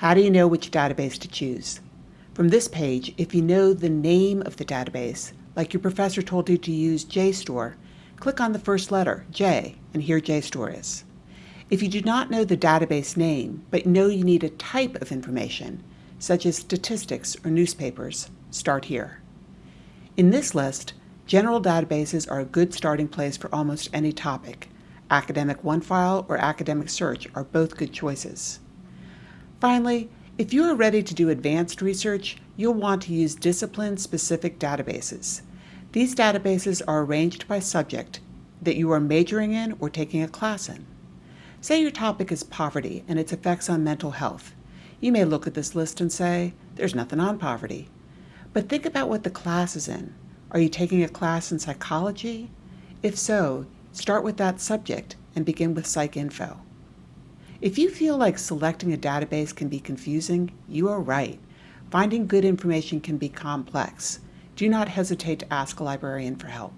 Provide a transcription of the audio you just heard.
How do you know which database to choose? From this page, if you know the name of the database, like your professor told you to use JSTOR, click on the first letter, J, and here JSTOR is. If you do not know the database name, but know you need a type of information, such as statistics or newspapers, start here. In this list, general databases are a good starting place for almost any topic. Academic OneFile or Academic Search are both good choices. Finally, if you are ready to do advanced research, you'll want to use discipline-specific databases. These databases are arranged by subject that you are majoring in or taking a class in. Say your topic is poverty and its effects on mental health. You may look at this list and say, there's nothing on poverty. But think about what the class is in. Are you taking a class in psychology? If so, start with that subject and begin with PsycInfo. If you feel like selecting a database can be confusing, you are right. Finding good information can be complex. Do not hesitate to ask a librarian for help.